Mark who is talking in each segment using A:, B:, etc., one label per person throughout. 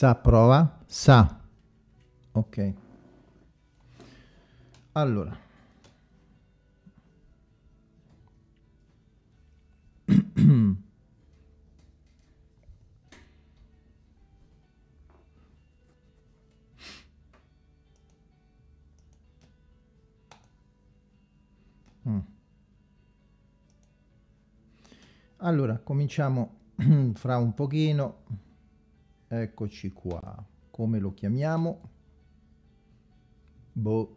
A: Sa prova? Sa. Ok. Allora. Allora, cominciamo fra un pochino. Eccoci qua. Come lo chiamiamo? Boh.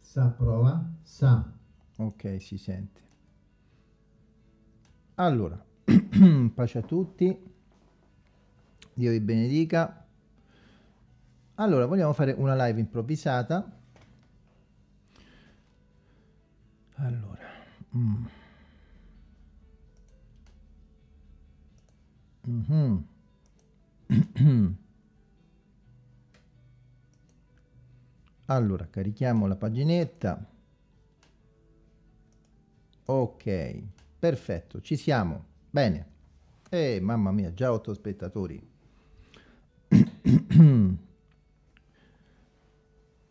A: Sa prova? Sa. Ok, si sente. Allora, pace a tutti. Dio vi benedica. Allora, vogliamo fare una live improvvisata. Allora. Mm. Mm -hmm. allora, carichiamo la paginetta. Ok, perfetto, ci siamo. Bene. Eh, mamma mia, già otto spettatori.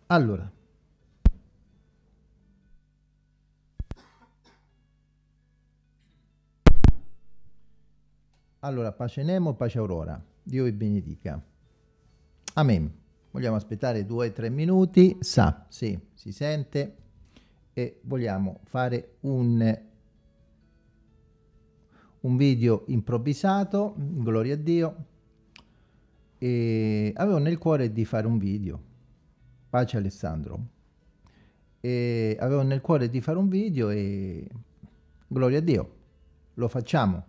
A: allora, Allora, pace Nemo, pace Aurora. Dio vi benedica. Amen. Vogliamo aspettare due o tre minuti. Sa, sì, si sente. E vogliamo fare un, un video improvvisato, gloria a Dio. E avevo nel cuore di fare un video. Pace Alessandro. E avevo nel cuore di fare un video e gloria a Dio. Lo facciamo.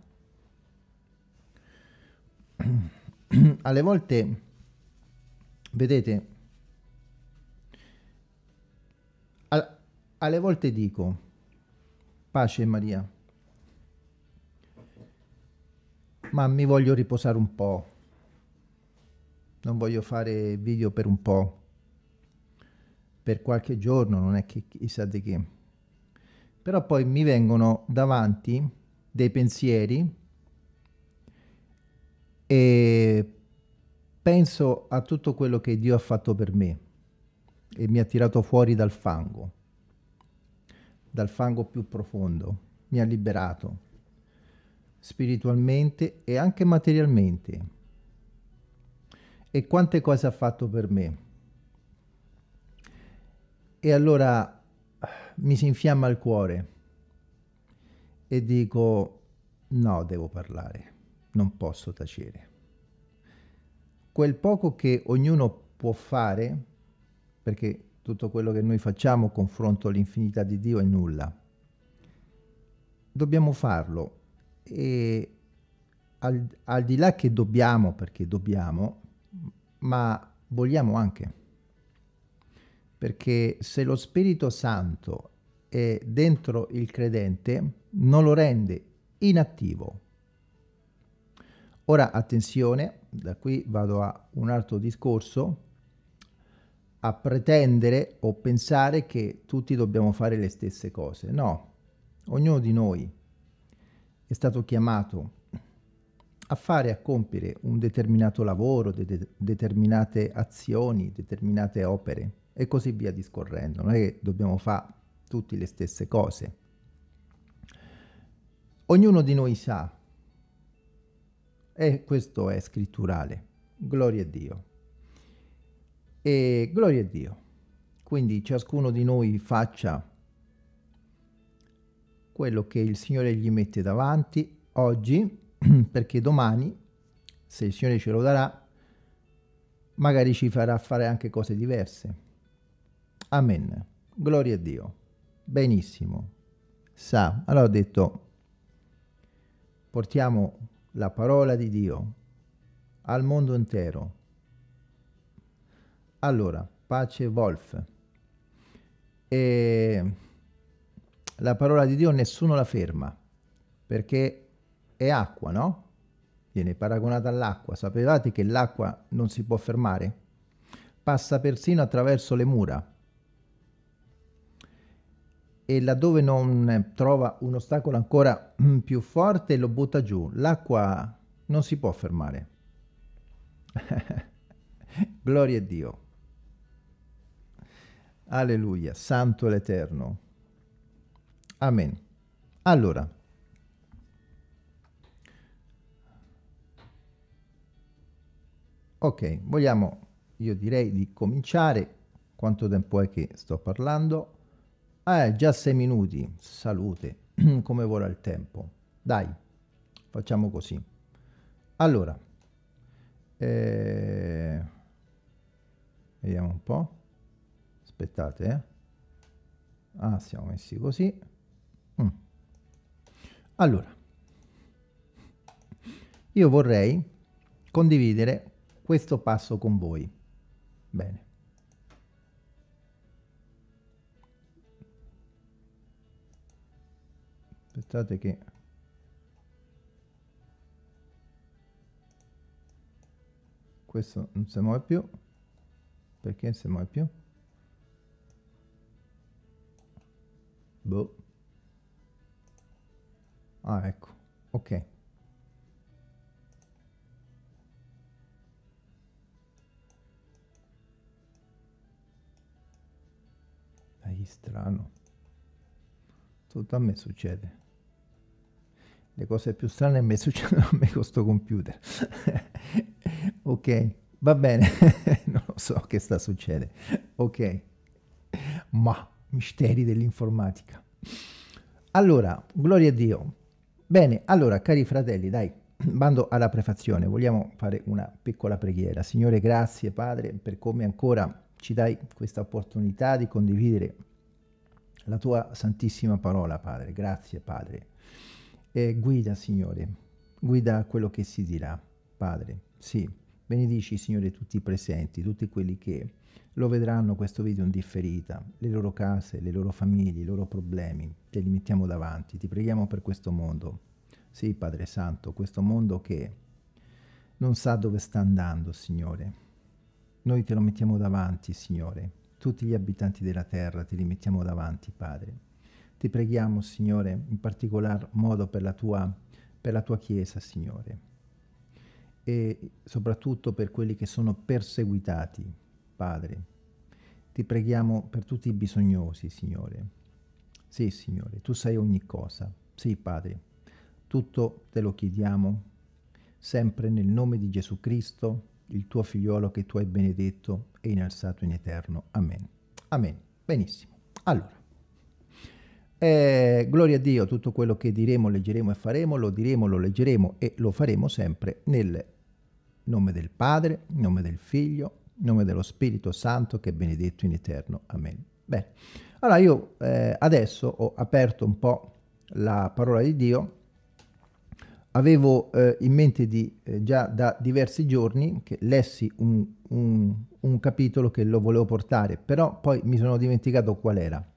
A: alle volte, vedete, al, alle volte dico, pace Maria, ma mi voglio riposare un po', non voglio fare video per un po', per qualche giorno, non è che chissà di che. Però poi mi vengono davanti dei pensieri e penso a tutto quello che Dio ha fatto per me e mi ha tirato fuori dal fango, dal fango più profondo, mi ha liberato spiritualmente e anche materialmente. E quante cose ha fatto per me. E allora mi si infiamma il cuore e dico no, devo parlare non posso tacere. Quel poco che ognuno può fare, perché tutto quello che noi facciamo confronto all'infinità di Dio è nulla, dobbiamo farlo e al, al di là che dobbiamo, perché dobbiamo, ma vogliamo anche. Perché se lo Spirito Santo è dentro il credente, non lo rende inattivo, Ora attenzione, da qui vado a un altro discorso, a pretendere o pensare che tutti dobbiamo fare le stesse cose. No, ognuno di noi è stato chiamato a fare, a compiere un determinato lavoro, de determinate azioni, determinate opere e così via discorrendo. Non è che dobbiamo fare tutte le stesse cose. Ognuno di noi sa e questo è scritturale. Gloria a Dio. E gloria a Dio. Quindi ciascuno di noi faccia quello che il Signore gli mette davanti oggi, perché domani, se il Signore ce lo darà, magari ci farà fare anche cose diverse. Amen. Gloria a Dio. Benissimo. Sa, allora ho detto, portiamo la parola di Dio al mondo intero. Allora, pace Wolf. E la parola di Dio nessuno la ferma, perché è acqua, no? Viene paragonata all'acqua. Sapevate che l'acqua non si può fermare? Passa persino attraverso le mura e laddove non trova un ostacolo ancora più forte lo butta giù. L'acqua non si può fermare. Gloria a Dio. Alleluia, santo l'Eterno. Amen. Allora, ok, vogliamo, io direi di cominciare. Quanto tempo è che sto parlando? Ah, già sei minuti. Salute, come vola il tempo. Dai, facciamo così. Allora, eh, vediamo un po'. Aspettate, eh. Ah, siamo messi così. Mm. Allora, io vorrei condividere questo passo con voi. Bene. Aspettate che... Questo non si muove più. Perché non si muove più? Boh. Ah, ecco. Ok. Strano. Tutto a me succede. Le cose più strane me succedono a me con sto computer. ok, va bene. non so che sta succedendo. Ok. Ma misteri dell'informatica. Allora, gloria a Dio. Bene, allora, cari fratelli, dai, bando alla prefazione, vogliamo fare una piccola preghiera. Signore, grazie Padre per come ancora ci dai questa opportunità di condividere la tua santissima parola, Padre. Grazie, Padre. E guida, Signore, guida quello che si dirà, Padre. Sì, benedici, Signore, tutti i presenti, tutti quelli che lo vedranno questo video in differita, le loro case, le loro famiglie, i loro problemi, te li mettiamo davanti, ti preghiamo per questo mondo. Sì, Padre Santo, questo mondo che non sa dove sta andando, Signore. Noi te lo mettiamo davanti, Signore. Tutti gli abitanti della terra te li mettiamo davanti, Padre. Ti preghiamo, Signore, in particolar modo per la tua, per la tua Chiesa, Signore. E soprattutto per quelli che sono perseguitati, Padre. Ti preghiamo per tutti i bisognosi, Signore. Sì, Signore, Tu sai ogni cosa. Sì, Padre, tutto te lo chiediamo, sempre nel nome di Gesù Cristo, il Tuo figliolo che Tu hai benedetto e innalzato in eterno. Amen. Amen. Benissimo. Allora, eh, gloria a Dio, tutto quello che diremo, leggeremo e faremo, lo diremo, lo leggeremo e lo faremo sempre nel nome del Padre, nome del Figlio nome dello Spirito Santo che è benedetto in eterno. Amen. Bene, allora io eh, adesso ho aperto un po' la parola di Dio, avevo eh, in mente di, eh, già da diversi giorni che lessi un, un, un, capitolo che lo volevo portare, però poi mi sono dimenticato qual era.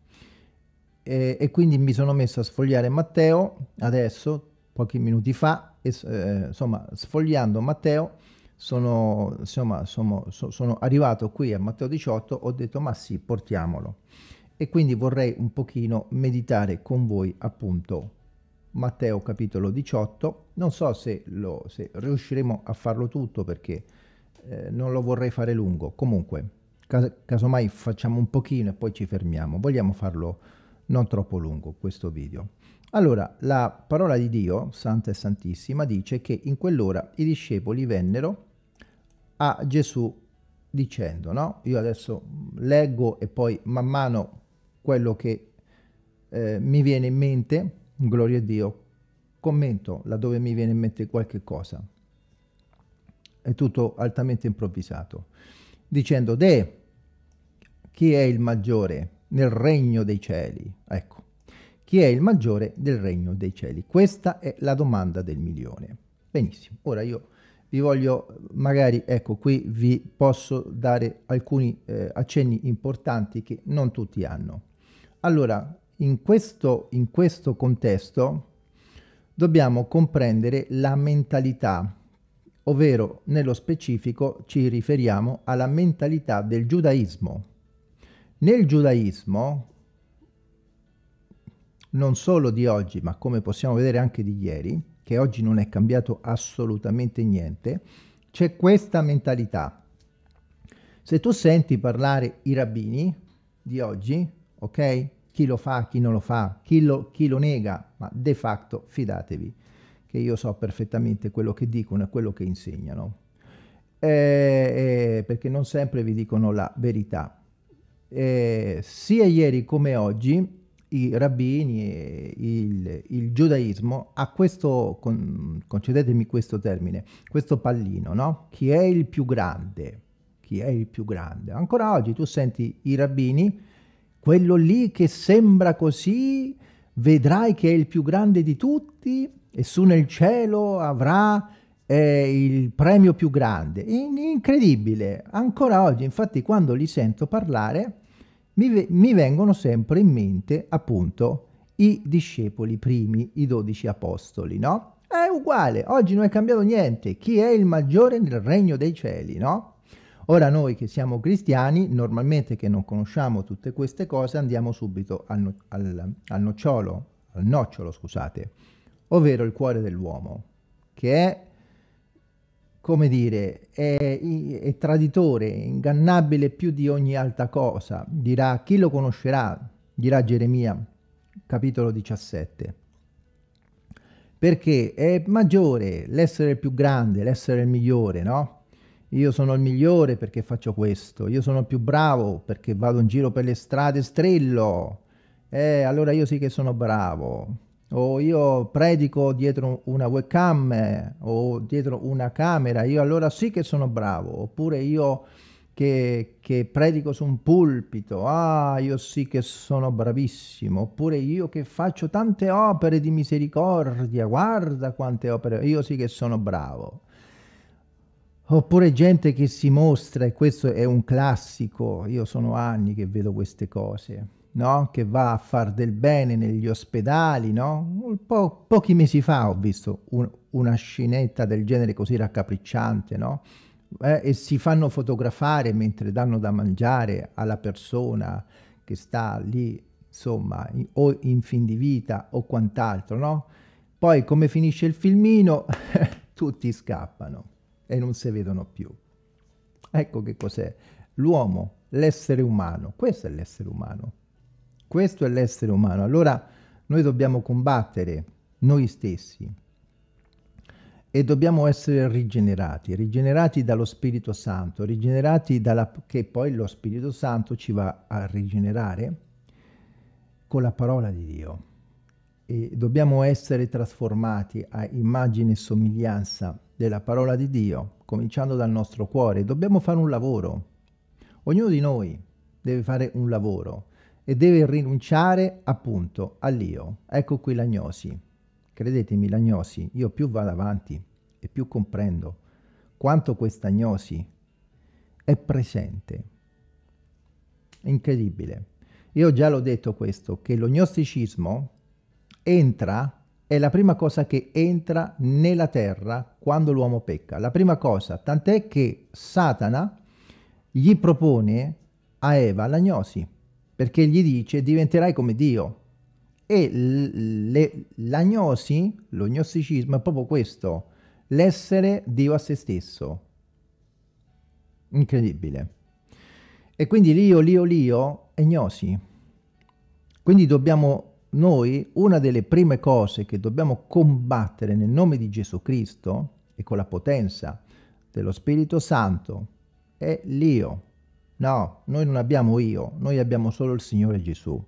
A: E, e quindi mi sono messo a sfogliare Matteo, adesso, pochi minuti fa, e, eh, insomma, sfogliando Matteo, sono, insomma, sono, sono arrivato qui a Matteo 18, ho detto ma sì, portiamolo. E quindi vorrei un pochino meditare con voi appunto Matteo capitolo 18. Non so se, lo, se riusciremo a farlo tutto perché eh, non lo vorrei fare lungo. Comunque, cas casomai facciamo un pochino e poi ci fermiamo. Vogliamo farlo non troppo lungo questo video. Allora, la parola di Dio, Santa e Santissima, dice che in quell'ora i discepoli vennero a Gesù dicendo, no? Io adesso leggo e poi man mano quello che eh, mi viene in mente, gloria a Dio, commento laddove mi viene in mente qualche cosa. È tutto altamente improvvisato. Dicendo, De, chi è il maggiore nel regno dei cieli? Ecco, chi è il maggiore del regno dei cieli? Questa è la domanda del milione. Benissimo, ora io vi voglio, magari, ecco, qui vi posso dare alcuni eh, accenni importanti che non tutti hanno. Allora, in questo, in questo contesto dobbiamo comprendere la mentalità, ovvero nello specifico ci riferiamo alla mentalità del giudaismo. Nel giudaismo non solo di oggi, ma come possiamo vedere anche di ieri, che oggi non è cambiato assolutamente niente, c'è questa mentalità. Se tu senti parlare i rabbini di oggi, ok? Chi lo fa, chi non lo fa, chi lo, chi lo nega, ma de facto fidatevi che io so perfettamente quello che dicono e quello che insegnano, eh, eh, perché non sempre vi dicono la verità. Eh, sia ieri come oggi i rabbini e il, il giudaismo ha questo, con, concedetemi questo termine, questo pallino, no? Chi è il più grande? Chi è il più grande? Ancora oggi tu senti i rabbini, quello lì che sembra così, vedrai che è il più grande di tutti e su nel cielo avrà eh, il premio più grande. In incredibile, ancora oggi, infatti quando li sento parlare, mi, mi vengono sempre in mente appunto i discepoli primi, i dodici apostoli, no? È uguale, oggi non è cambiato niente. Chi è il maggiore nel regno dei cieli, no? Ora noi che siamo cristiani, normalmente che non conosciamo tutte queste cose, andiamo subito al, no al, al nocciolo, al nocciolo, scusate, ovvero il cuore dell'uomo, che è come dire, è, è, traditore, ingannabile più di ogni altra cosa. Dirà, chi lo conoscerà? Dirà Geremia, capitolo 17. Perché è maggiore l'essere il più grande, l'essere il migliore, no? Io sono il migliore perché faccio questo, io sono il più bravo perché vado in giro per le strade strillo. Eh, allora io sì che sono bravo o io predico dietro una webcam eh, o dietro una camera, io allora sì che sono bravo, oppure io che, che, predico su un pulpito, ah io sì che sono bravissimo, oppure io che faccio tante opere di misericordia, guarda quante opere, io sì che sono bravo. Oppure gente che si mostra, e questo è un classico, io sono anni che vedo queste cose, no? che va a far del bene negli ospedali, no? po pochi mesi fa ho visto un, una scenetta del genere così raccapricciante, no? Eh, e si fanno fotografare mentre danno da mangiare alla persona che sta lì, insomma, in, o in fin di vita o quant'altro, no? Poi come finisce il filmino, tutti scappano e non si vedono più. Ecco che cos'è l'uomo, l'essere umano. Questo è l'essere umano. Questo è l'essere umano. Allora noi dobbiamo combattere noi stessi e dobbiamo essere rigenerati, rigenerati dallo Spirito Santo, rigenerati dalla, che poi lo Spirito Santo ci va a rigenerare con la parola di Dio. E dobbiamo essere trasformati a immagine e somiglianza della parola di Dio, cominciando dal nostro cuore. Dobbiamo fare un lavoro. Ognuno di noi deve fare un lavoro e deve rinunciare appunto all'io. Ecco qui l'agnosi. Credetemi, l'agnosi, io più vado avanti e più comprendo quanto questa agnosi è presente. Incredibile. Io già l'ho detto questo, che lo gnosticismo entra, è la prima cosa che entra nella terra quando l'uomo pecca. La prima cosa, tant'è che Satana gli propone a Eva l'agnosi perché gli dice diventerai come Dio. E l'agnosi, lo gnosticismo è proprio questo, l'essere Dio a se stesso. Incredibile. E quindi l'io, l'io, l'io è gnosi. Quindi dobbiamo, noi, una delle prime cose che dobbiamo combattere nel nome di Gesù Cristo e con la potenza dello Spirito Santo è l'io. No, noi non abbiamo io, noi abbiamo solo il Signore Gesù.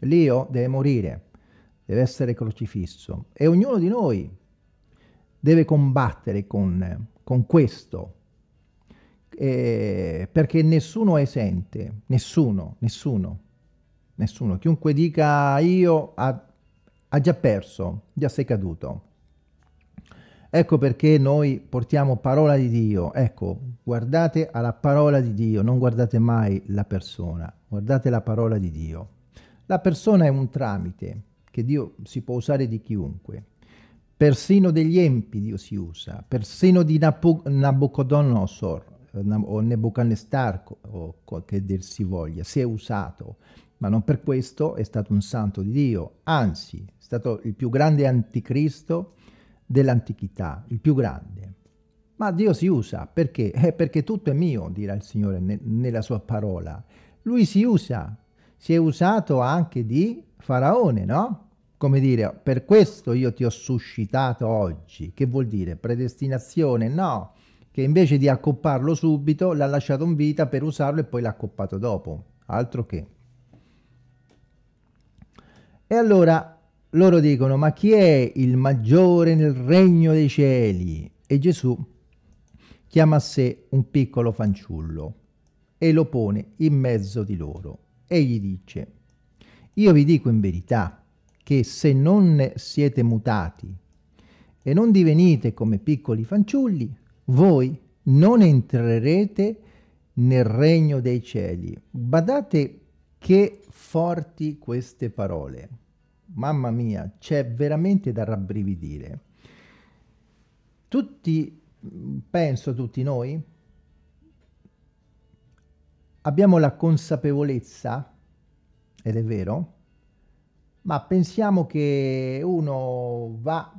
A: L'io deve morire, deve essere crocifisso e ognuno di noi deve combattere con, con questo, eh, perché nessuno è esente, nessuno, nessuno, nessuno. Chiunque dica io ha, ha già perso, già sei caduto. Ecco perché noi portiamo parola di Dio. Ecco, guardate alla parola di Dio, non guardate mai la persona, guardate la parola di Dio. La persona è un tramite che Dio si può usare di chiunque. Persino degli empi Dio si usa, persino di Nabucodonosor eh, o Nebuchadnezzar o che dir si voglia, si è usato, ma non per questo è stato un santo di Dio, anzi è stato il più grande anticristo dell'antichità, il più grande. Ma Dio si usa, perché? Eh, perché tutto è mio, dirà il Signore ne nella sua parola. Lui si usa, si è usato anche di Faraone, no? Come dire, per questo io ti ho suscitato oggi. Che vuol dire? Predestinazione? No, che invece di accopparlo subito l'ha lasciato in vita per usarlo e poi l'ha accoppato dopo. Altro che. E allora loro dicono, ma chi è il maggiore nel regno dei cieli? E Gesù chiama a sé un piccolo fanciullo e lo pone in mezzo di loro e gli dice, io vi dico in verità che se non siete mutati e non divenite come piccoli fanciulli, voi non entrerete nel regno dei cieli. Badate che forti queste parole. Mamma mia, c'è veramente da rabbrividire. Tutti, penso tutti noi, abbiamo la consapevolezza, ed è vero, ma pensiamo che uno va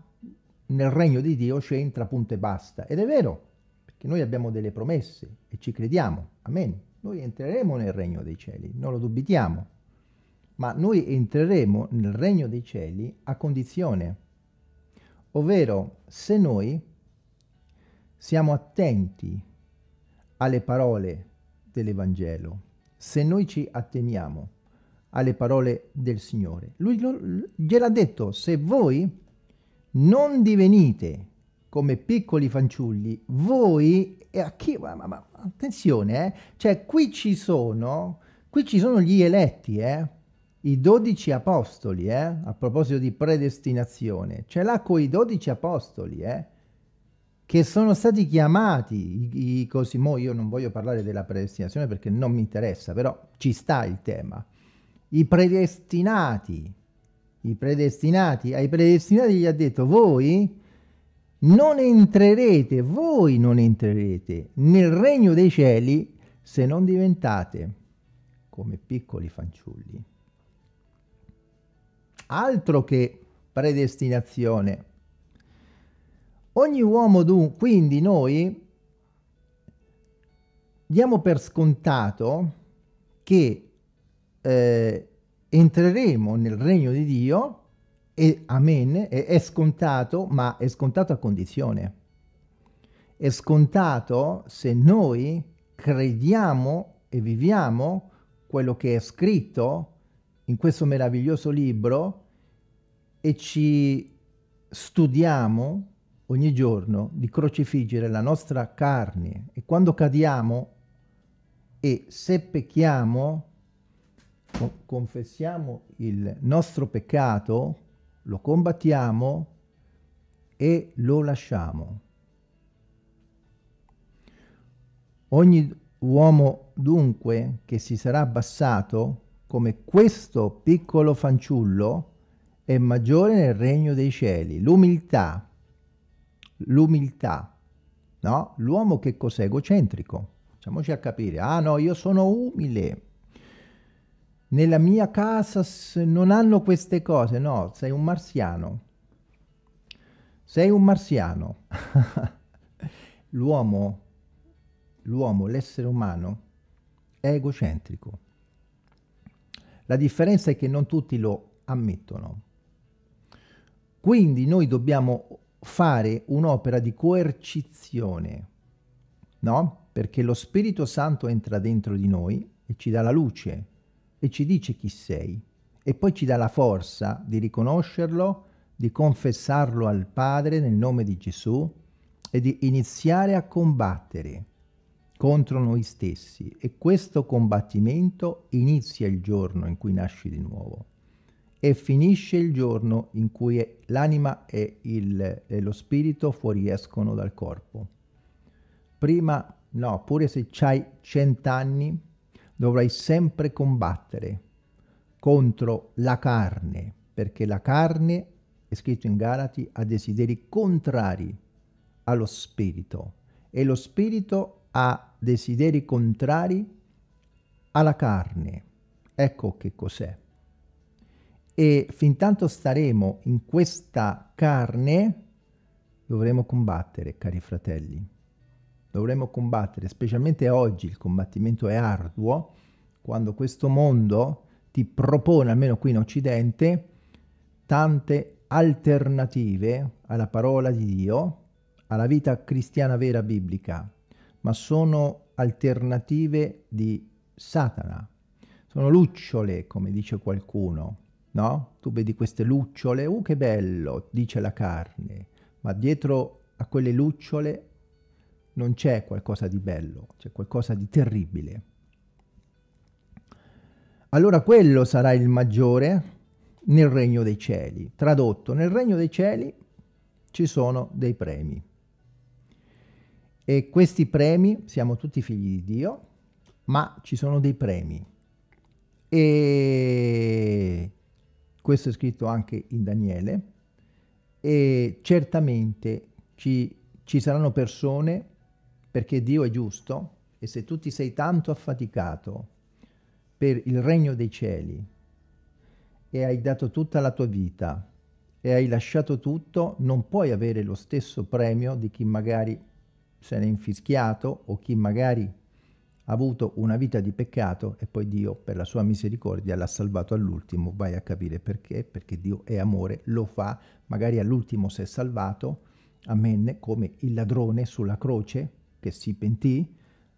A: nel regno di Dio, c'entra punto e basta. Ed è vero, perché noi abbiamo delle promesse e ci crediamo. Amen. Noi entreremo nel regno dei cieli, non lo dubitiamo. Ma noi entreremo nel regno dei cieli a condizione, ovvero se noi siamo attenti alle parole dell'Evangelo, se noi ci atteniamo alle parole del Signore. Lui gliel'ha detto, se voi non divenite come piccoli fanciulli, voi, e a chi, ma, ma, ma attenzione, eh, cioè qui ci sono, qui ci sono gli eletti, eh, i dodici apostoli, eh, a proposito di predestinazione, ce l'ha con i dodici apostoli, eh, che sono stati chiamati, i, i così, mo io non voglio parlare della predestinazione perché non mi interessa, però ci sta il tema, i predestinati, i predestinati, ai predestinati gli ha detto voi non entrerete, voi non entrerete nel regno dei cieli se non diventate come piccoli fanciulli. Altro che predestinazione. Ogni uomo dunque, quindi noi diamo per scontato che eh, entreremo nel regno di Dio e amen, è, è scontato, ma è scontato a condizione. È scontato se noi crediamo e viviamo quello che è scritto in questo meraviglioso libro e ci studiamo ogni giorno di crocifiggere la nostra carne e quando cadiamo e se pecchiamo confessiamo il nostro peccato, lo combattiamo e lo lasciamo. Ogni uomo dunque che si sarà abbassato come questo piccolo fanciullo è maggiore nel regno dei cieli. L'umiltà, l'umiltà, no? L'uomo che cos'è? Egocentrico. Facciamoci a capire. Ah no, io sono umile nella mia casa non hanno queste cose, no, sei un marziano. Sei un marziano. l'uomo, l'uomo, l'essere umano, è egocentrico. La differenza è che non tutti lo ammettono. Quindi noi dobbiamo fare un'opera di coercizione, no? Perché lo Spirito Santo entra dentro di noi e ci dà la luce, e ci dice chi sei e poi ci dà la forza di riconoscerlo, di confessarlo al Padre nel nome di Gesù e di iniziare a combattere contro noi stessi. E questo combattimento inizia il giorno in cui nasci di nuovo. E finisce il giorno in cui l'anima e, e lo spirito fuoriescono dal corpo. Prima, no, pure se c'hai cent'anni, dovrai sempre combattere contro la carne, perché la carne, è scritto in Galati, ha desideri contrari allo spirito. E lo spirito ha desideri contrari alla carne. Ecco che cos'è. E fin tanto staremo in questa carne, dovremo combattere, cari fratelli. dovremmo combattere, specialmente oggi il combattimento è arduo, quando questo mondo ti propone, almeno qui in Occidente, tante alternative alla parola di Dio, alla vita cristiana vera biblica, ma sono alternative di Satana. Sono lucciole, come dice qualcuno, no? Tu vedi queste lucciole, uh che bello, dice la carne, ma dietro a quelle lucciole non c'è qualcosa di bello, c'è qualcosa di terribile. Allora quello sarà il maggiore nel regno dei cieli. Tradotto, nel regno dei cieli ci sono dei premi. E questi premi, siamo tutti figli di Dio, ma ci sono dei premi. E questo è scritto anche in Daniele. E certamente ci, ci saranno persone, perché Dio è giusto, e se tu ti sei tanto affaticato per il regno dei cieli, e hai dato tutta la tua vita e hai lasciato tutto, non puoi avere lo stesso premio di chi magari se n'è infischiato o chi magari ha avuto una vita di peccato e poi Dio per la sua misericordia l'ha salvato all'ultimo, vai a capire perché, perché Dio è amore, lo fa, magari all'ultimo si è salvato, amen, come il ladrone sulla croce che si pentì,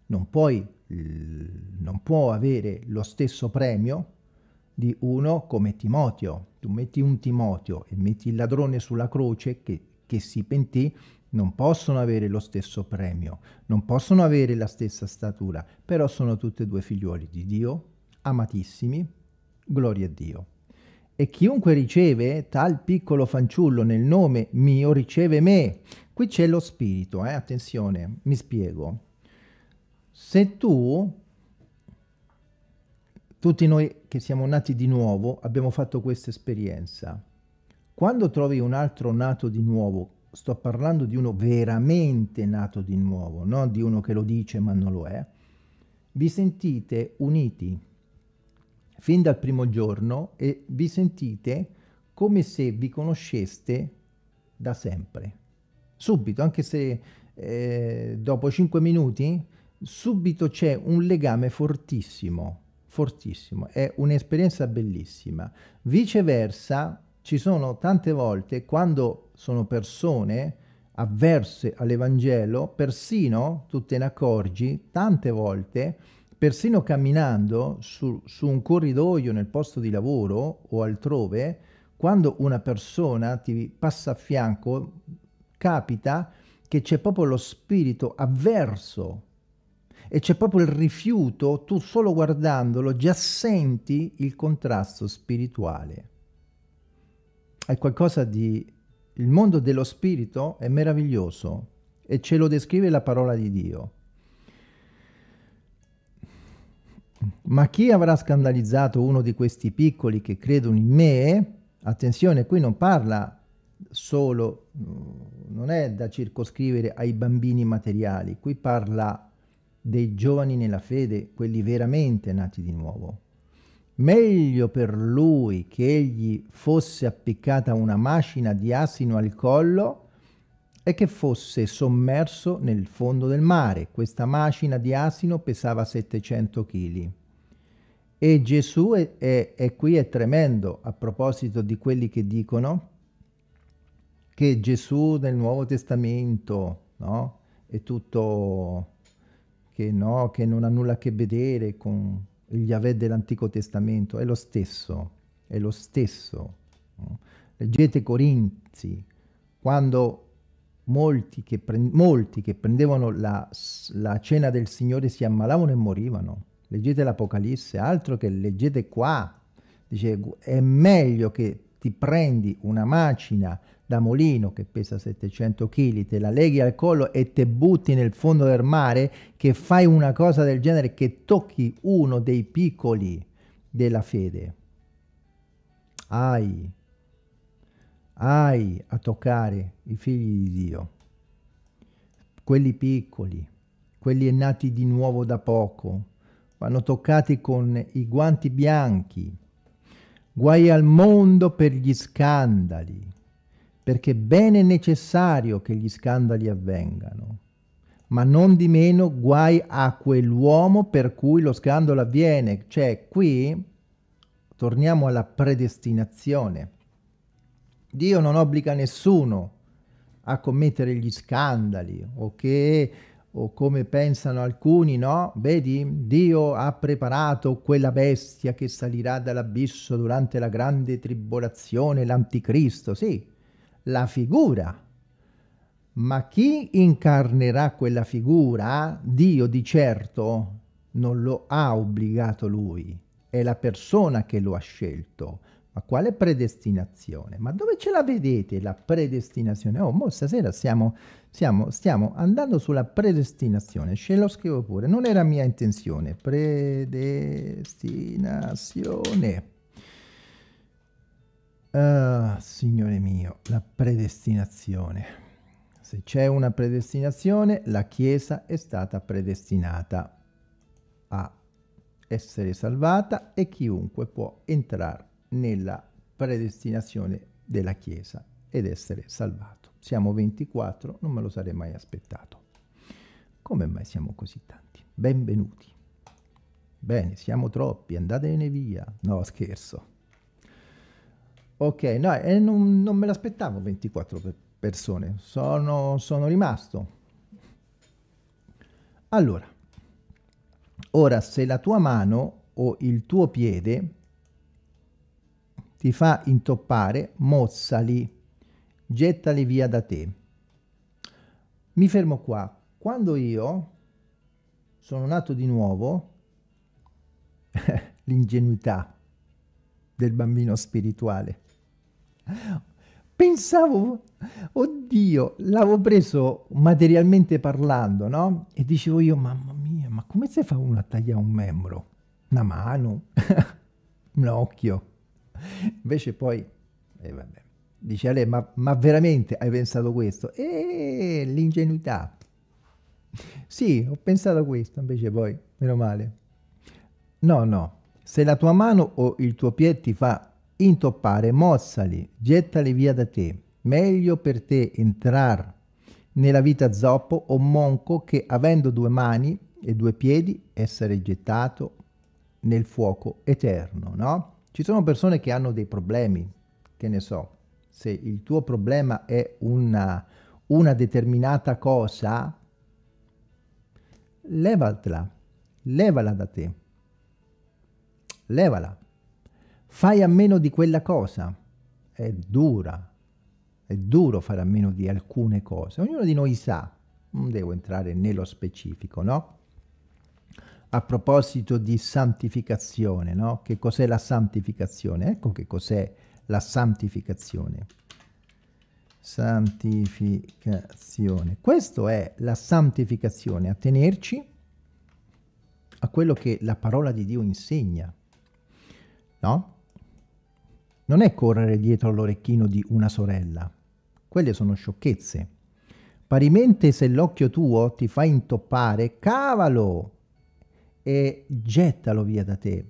A: non, puoi, non può avere lo stesso premio di uno come Timoteo. Tu metti un Timoteo e metti il ladrone sulla croce che, che si pentì, non possono avere lo stesso premio, non possono avere la stessa statura, però sono tutti e due figliuoli di Dio, amatissimi, gloria a Dio. E chiunque riceve tal piccolo fanciullo nel nome mio riceve me. Qui c'è lo spirito, eh? attenzione, mi spiego. Se tu tutti noi che siamo nati di nuovo abbiamo fatto questa esperienza. Quando trovi un altro nato di nuovo, sto parlando di uno veramente nato di nuovo, non di uno che lo dice ma non lo è, vi sentite uniti fin dal primo giorno e vi sentite come se vi conosceste da sempre. Subito, anche se eh, dopo cinque minuti, subito c'è un legame fortissimo fortissimo, è un'esperienza bellissima. Viceversa, ci sono tante volte quando sono persone avverse all'Evangelo, persino, tu te ne accorgi, tante volte, persino camminando su, su un corridoio nel posto di lavoro o altrove, quando una persona ti passa a fianco, capita che c'è proprio lo spirito avverso e c'è proprio il rifiuto, tu solo guardandolo già senti il contrasto spirituale. È qualcosa di... Il mondo dello spirito è meraviglioso e ce lo descrive la parola di Dio. Ma chi avrà scandalizzato uno di questi piccoli che credono in me? Attenzione, qui non parla solo, non è da circoscrivere ai bambini materiali, qui parla dei giovani nella fede, quelli veramente nati di nuovo. Meglio per lui che egli fosse appiccata una macina di asino al collo e che fosse sommerso nel fondo del mare. Questa macina di asino pesava 700 kg. E Gesù è, è, è qui è tremendo a proposito di quelli che dicono che Gesù nel Nuovo Testamento no, è tutto che, no, che non ha nulla a che vedere con gli Yahweh dell'Antico Testamento, è lo stesso, è lo stesso. Leggete Corinzi, quando molti che, molti che prendevano la, la, cena del Signore si ammalavano e morivano. Leggete l'Apocalisse, altro che leggete qua. Dice, è meglio che ti prendi una macina da mulino che pesa 700 kg, te la leghi al collo e te butti nel fondo del mare, che fai una cosa del genere, che tocchi uno dei piccoli della fede. Hai, hai a toccare i figli di Dio, quelli piccoli, quelli nati di nuovo da poco, vanno toccati con i guanti bianchi. Guai al mondo per gli scandali, perché bene è necessario che gli scandali avvengano, ma non di meno guai a quell'uomo per cui lo scandalo avviene. Cioè, qui torniamo alla predestinazione. Dio non obbliga nessuno a commettere gli scandali o o come pensano alcuni, no? Vedi, Dio ha preparato quella bestia che salirà dall'abisso durante la grande tribolazione, l'anticristo, sì, la figura. Ma chi incarnerà quella figura, Dio di certo non lo ha obbligato lui, è la persona che lo ha scelto. Ma quale predestinazione? Ma dove ce la vedete la predestinazione? Oh, mo stasera siamo, siamo, stiamo andando sulla predestinazione, ce lo scrivo pure, non era mia intenzione. Predestinazione. Uh, signore mio, la predestinazione. Se c'è una predestinazione, la Chiesa è stata predestinata a essere salvata e chiunque può entrare nella predestinazione della Chiesa ed essere salvato. Siamo 24, non me lo sarei mai aspettato. Come mai siamo così tanti? Benvenuti. Bene, siamo troppi, andatene via. No, scherzo. Ok, no, eh, non, non, me l'aspettavo 24 persone, sono, sono rimasto. Allora, ora se la tua mano o il tuo piede ti fa intoppare, mozzali, gettali via da te. Mi fermo qua. Quando io sono nato di nuovo, l'ingenuità del bambino spirituale. Pensavo, oddio, l'avevo preso materialmente parlando, no? E dicevo io, mamma mia, ma come si fa uno a tagliare un membro? Una mano? un occhio? Invece poi, eh, vabbè, dice a lei, ma, ma veramente hai pensato questo? E l'ingenuità. Sì, ho pensato questo, invece poi, meno male. No, no, se la tua mano o il tuo piede ti fa intoppare, mozzali, gettali via da te. Meglio per te entrare nella vita zoppo o monco che avendo due mani e due piedi essere gettato nel fuoco eterno, no? Ci sono persone che hanno dei problemi, che ne so, se il tuo problema è una, una determinata cosa, levatela, levala da te, levala, fai a meno di quella cosa, è dura, è duro fare a meno di alcune cose, ognuno di noi sa, non devo entrare nello specifico, no? a proposito di santificazione, no? Che cos'è la santificazione? Ecco che cos'è la santificazione. Santificazione. Questo è la santificazione, a tenerci a quello che la parola di Dio insegna, no? Non è correre dietro all'orecchino di una sorella. Quelle sono sciocchezze. Parimente se l'occhio tuo ti fa intoppare, cavalo! e gettalo via da te.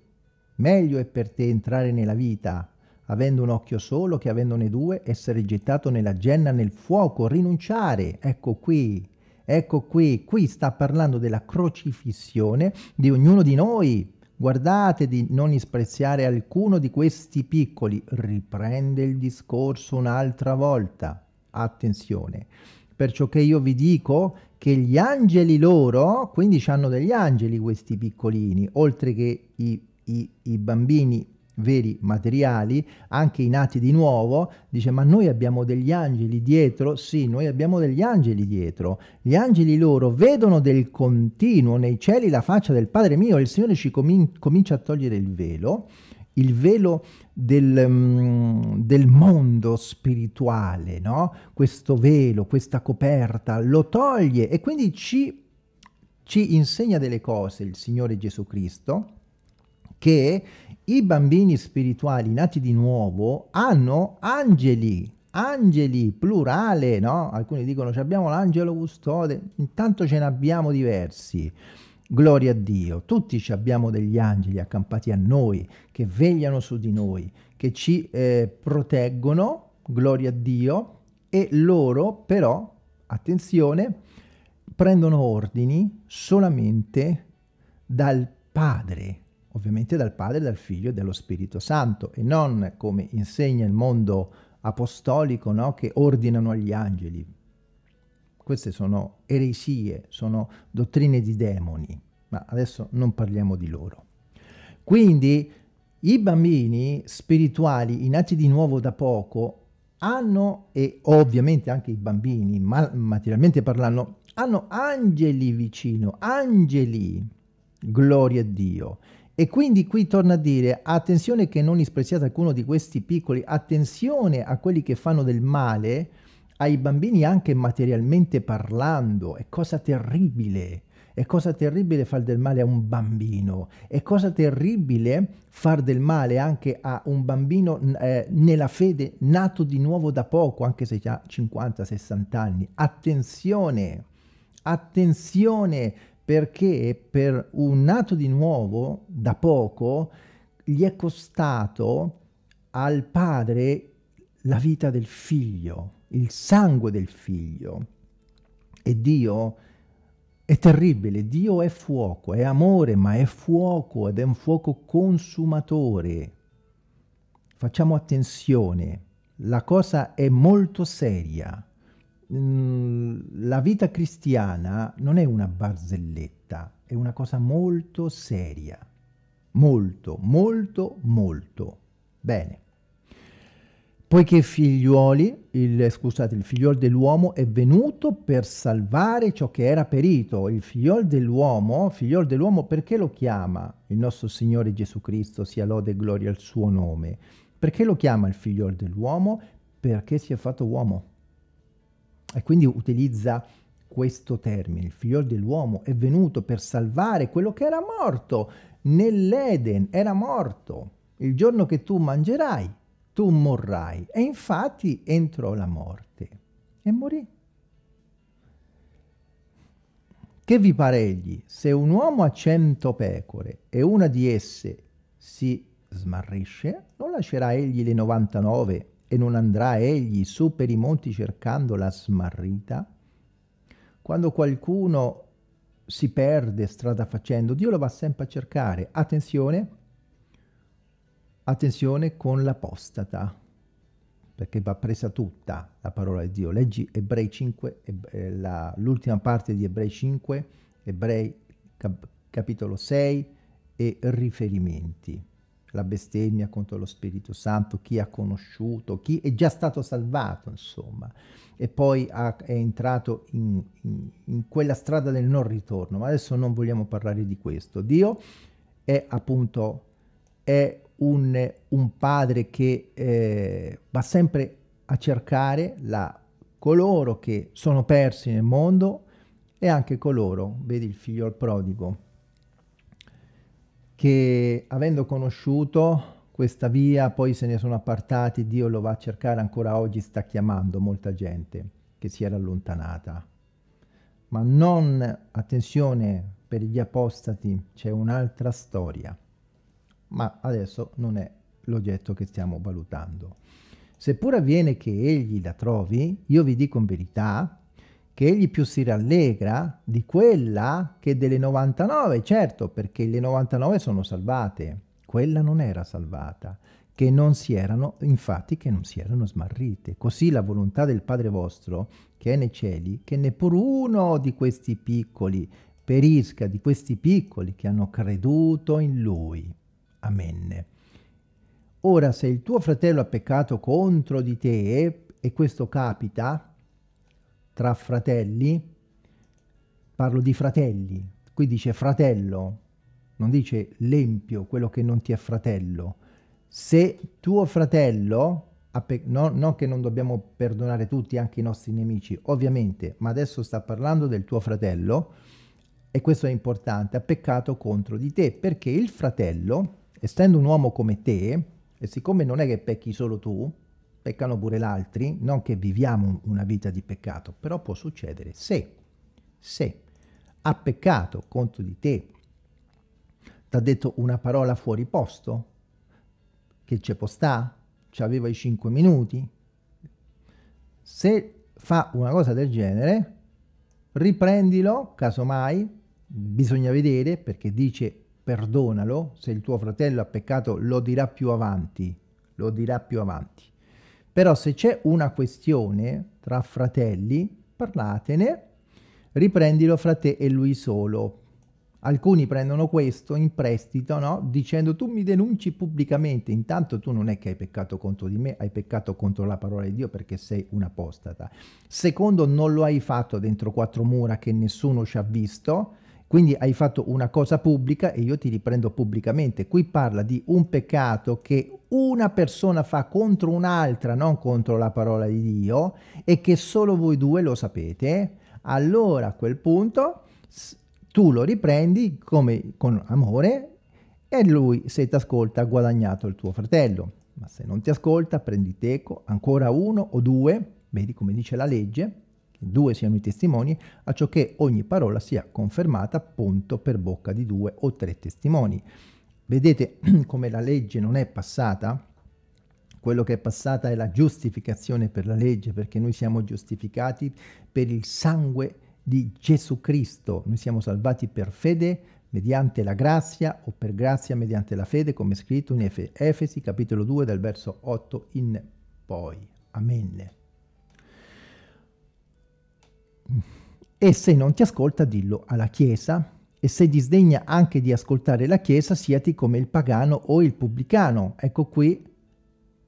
A: Meglio è per te entrare nella vita, avendo un occhio solo, che avendone due, essere gettato nella genna, nel fuoco, rinunciare. Ecco qui, ecco qui, qui sta parlando della crocifissione di ognuno di noi. Guardate di non disprezzare alcuno di questi piccoli. Riprende il discorso un'altra volta. Attenzione. Perciò che io vi dico che gli angeli loro, quindi hanno degli angeli questi piccolini, oltre che i, i, i bambini veri materiali, anche i nati di nuovo, dice ma noi abbiamo degli angeli dietro? Sì, noi abbiamo degli angeli dietro. Gli angeli loro vedono del continuo nei cieli la faccia del Padre mio e il Signore ci comin comincia a togliere il velo il velo del, um, del, mondo spirituale, no? Questo velo, questa coperta, lo toglie e quindi ci, ci insegna delle cose il Signore Gesù Cristo, che i bambini spirituali nati di nuovo hanno angeli, angeli, plurale, no? Alcuni dicono abbiamo l'angelo custode, intanto ce ne abbiamo diversi. Gloria a Dio, tutti abbiamo degli angeli accampati a noi, che vegliano su di noi, che ci eh, proteggono, gloria a Dio, e loro però, attenzione, prendono ordini solamente dal Padre, ovviamente dal Padre, dal Figlio e dallo Spirito Santo e non come insegna il mondo apostolico no? che ordinano agli angeli. Queste sono eresie, sono dottrine di demoni, ma adesso non parliamo di loro. Quindi i bambini spirituali, i nati di nuovo da poco, hanno, e ovviamente anche i bambini, ma materialmente parlando, hanno angeli vicino, angeli, gloria a Dio. E quindi qui torna a dire, attenzione che non dispreziate alcuno di questi piccoli, attenzione a quelli che fanno del male, ai bambini anche materialmente parlando, è cosa terribile. È cosa terribile far del male a un bambino, è cosa terribile far del male anche a un bambino eh, nella fede nato di nuovo da poco, anche se ha 50-60 anni. Attenzione, attenzione perché per un nato di nuovo da poco gli è costato al padre la vita del figlio, il sangue del figlio. E Dio è terribile, Dio è fuoco, è amore, ma è fuoco ed è un fuoco consumatore. Facciamo attenzione, la cosa è molto seria. La vita cristiana non è una barzelletta, è una cosa molto seria. Molto, molto, molto. Bene. Poiché figliuoli, il, scusate, il figliol dell'uomo è venuto per salvare ciò che era perito. Il figliol dell'uomo, figliol dell'uomo perché lo chiama il nostro Signore Gesù Cristo, sia lode e gloria al suo nome? Perché lo chiama il figliol dell'uomo? Perché si è fatto uomo. E quindi utilizza questo termine, il figliol dell'uomo è venuto per salvare quello che era morto nell'Eden, era morto. Il giorno che tu mangerai tu morrai. E infatti entrò la morte e morì. Che vi pare egli? Se un uomo ha cento pecore e una di esse si smarrisce, non lascerà egli le 99 e non andrà egli su per i monti cercando la smarrita? Quando qualcuno si perde strada facendo, Dio lo va sempre a cercare. Attenzione, Attenzione con l'apostata, perché va presa tutta la parola di Dio. Leggi Ebrei 5, eh, l'ultima parte di Ebrei 5, Ebrei cap capitolo 6 e riferimenti. La bestemmia contro lo Spirito Santo, chi ha conosciuto, chi è già stato salvato, insomma, e poi ha, è entrato in, in, in quella strada del non ritorno. Ma adesso non vogliamo parlare di questo. Dio è appunto è un, un padre che eh, va sempre a cercare la, coloro che sono persi nel mondo e anche coloro, vedi il figlio al prodigo, che avendo conosciuto questa via poi se ne sono appartati, Dio lo va a cercare ancora oggi, sta chiamando molta gente che si era allontanata. Ma non, attenzione, per gli apostati c'è un'altra storia ma adesso non è l'oggetto che stiamo valutando. Seppur avviene che egli la trovi, io vi dico in verità che egli più si rallegra di quella che delle 99, certo, perché le 99 sono salvate, quella non era salvata, che non si erano, infatti che non si erano smarrite. Così la volontà del Padre vostro, che è nei cieli, che neppur uno di questi piccoli perisca, di questi piccoli che hanno creduto in Lui. Amen. Ora, se il tuo fratello ha peccato contro di te, e questo capita tra fratelli, parlo di fratelli, qui dice fratello, non dice l'empio, quello che non ti è fratello. Se tuo fratello, no, che non dobbiamo perdonare tutti, anche i nostri nemici, ovviamente, ma adesso sta parlando del tuo fratello, e questo è importante, ha peccato contro di te, perché il fratello essendo un uomo come te, e siccome non è che pecchi solo tu, peccano pure gli altri, non che viviamo una vita di peccato, però può succedere se, se ha peccato contro di te, ti ha detto una parola fuori posto, che ci può sta, ci aveva i 5 minuti, se fa una cosa del genere, riprendilo, casomai, bisogna vedere, perché dice perdonalo, se il tuo fratello ha peccato lo dirà più avanti, lo dirà più avanti. Però se c'è una questione tra fratelli, parlatene, riprendilo fra te e lui solo. Alcuni prendono questo in prestito, no? Dicendo tu mi denunci pubblicamente, intanto tu non è che hai peccato contro di me, hai peccato contro la parola di Dio perché sei un apostata. Secondo, non lo hai fatto dentro quattro mura che nessuno ci ha visto, quindi hai fatto una cosa pubblica e io ti riprendo pubblicamente. Qui parla di un peccato che una persona fa contro un'altra, non contro la parola di Dio, e che solo voi due lo sapete. Allora a quel punto tu lo riprendi come con amore e lui se ti ascolta ha guadagnato il tuo fratello. Ma se non ti ascolta prendi teco, ancora uno o due, vedi come dice la legge, due siano i testimoni, a ciò che ogni parola sia confermata appunto per bocca di due o tre testimoni. Vedete come la legge non è passata? Quello che è passata è la giustificazione per la legge, perché noi siamo giustificati per il sangue di Gesù Cristo. Noi siamo salvati per fede mediante la grazia o per grazia mediante la fede, come scritto in Efesi capitolo 2 dal verso 8 in poi. Amen. E se non ti ascolta, dillo alla Chiesa, e se disdegna anche di ascoltare la Chiesa, siati come il pagano o il pubblicano. Ecco qui,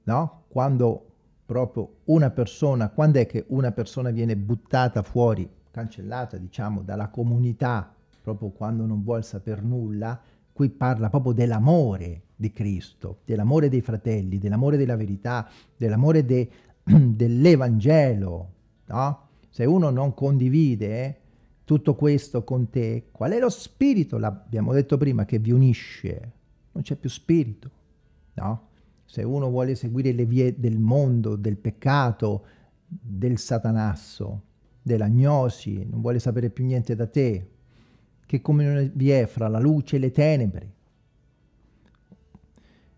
A: no? Quando proprio una persona, quando è che una persona viene buttata fuori, cancellata, diciamo, dalla comunità, proprio quando non vuol saper nulla, qui parla proprio dell'amore di Cristo, dell'amore dei fratelli, dell'amore della verità, dell'amore de, dell'Evangelo, no? Se uno non condivide tutto questo con te, qual è lo spirito? L'abbiamo detto prima che vi unisce. Non c'è più spirito, no? Se uno vuole seguire le vie del mondo, del peccato, del satanasso, dell'agnosi, non vuole sapere più niente da te, che comunione vi è fra la luce e le tenebre?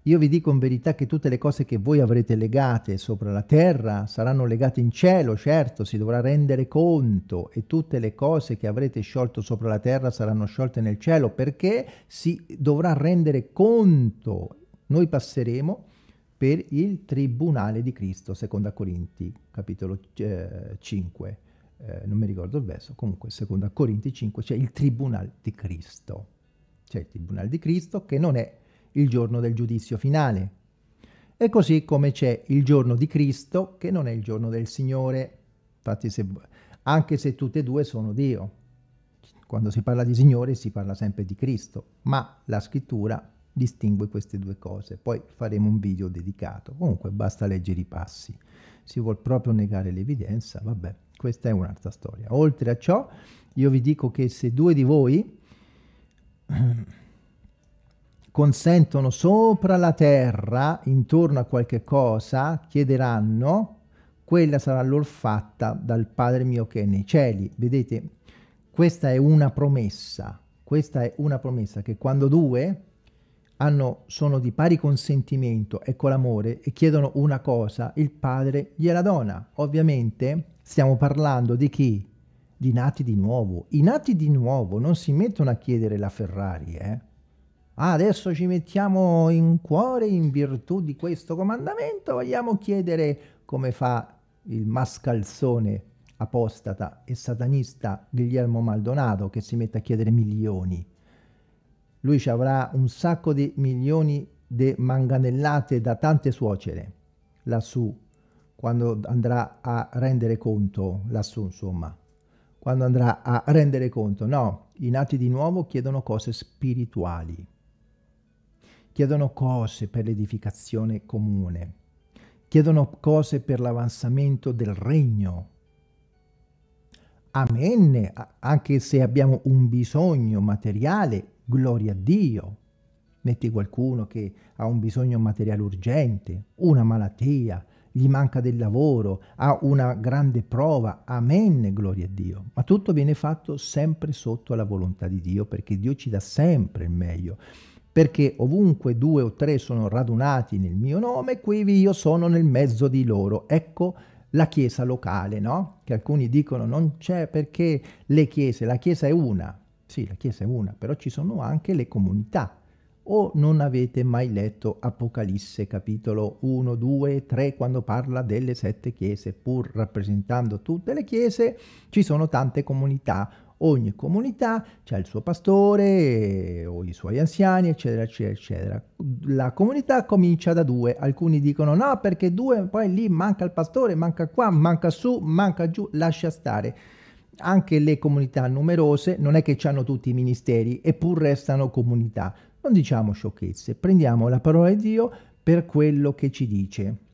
A: Io vi dico in verità che tutte le cose che voi avrete legate sopra la terra saranno legate in cielo, certo, si dovrà rendere conto e tutte le cose che avrete sciolto sopra la terra saranno sciolte nel cielo perché si dovrà rendere conto. Noi passeremo per il tribunale di Cristo, seconda Corinti, capitolo eh, 5, eh, non mi ricordo il verso, comunque seconda Corinti 5 c'è il tribunale di Cristo. C'è il tribunale di Cristo che non è il giorno del giudizio finale. E così come c'è il giorno di Cristo, che non è il giorno del Signore, infatti se, anche se tutte e due sono Dio. Quando si parla di Signore si parla sempre di Cristo, ma la scrittura distingue queste due cose. Poi faremo un video dedicato. Comunque basta leggere i passi. Si vuol proprio negare l'evidenza, vabbè, questa è un'altra storia. Oltre a ciò, io vi dico che se due di voi consentono sopra la terra, intorno a qualche cosa, chiederanno, quella sarà loro fatta dal Padre mio che è nei cieli. Vedete, questa è una promessa, questa è una promessa che quando due hanno, sono di pari consentimento e con l'amore e chiedono una cosa, il Padre gliela dona. Ovviamente stiamo parlando di chi? Di nati di nuovo. I nati di nuovo non si mettono a chiedere la Ferrari, eh? Adesso ci mettiamo in cuore in virtù di questo comandamento, vogliamo chiedere come fa il mascalzone apostata e satanista Guillermo Maldonado che si mette a chiedere milioni. Lui ci avrà un sacco di milioni di manganellate da tante suocere lassù, quando andrà a rendere conto, lassù insomma, quando andrà a rendere conto. No, i nati di nuovo chiedono cose spirituali chiedono cose per l'edificazione comune, chiedono cose per l'avanzamento del regno. Amen, anche se abbiamo un bisogno materiale, gloria a Dio. Metti qualcuno che ha un bisogno materiale urgente, una malattia, gli manca del lavoro, ha una grande prova, amen, gloria a Dio. Ma tutto viene fatto sempre sotto la volontà di Dio, perché Dio ci dà sempre il meglio perché ovunque due o tre sono radunati nel mio nome, quivi io sono nel mezzo di loro. Ecco la chiesa locale, no? Che alcuni dicono non c'è perché le chiese, la chiesa è una. Sì, la chiesa è una, però ci sono anche le comunità. O non avete mai letto Apocalisse capitolo 1, 2, 3 quando parla delle sette chiese, pur rappresentando tutte le chiese, ci sono tante comunità ogni comunità ha il suo pastore o i suoi anziani, eccetera, eccetera, eccetera. La comunità comincia da due, alcuni dicono no perché due, poi lì manca il pastore, manca qua, manca su, manca giù, lascia stare. Anche le comunità numerose non è che hanno tutti i ministeri, eppur restano comunità. Non diciamo sciocchezze, prendiamo la parola di Dio per quello che ci dice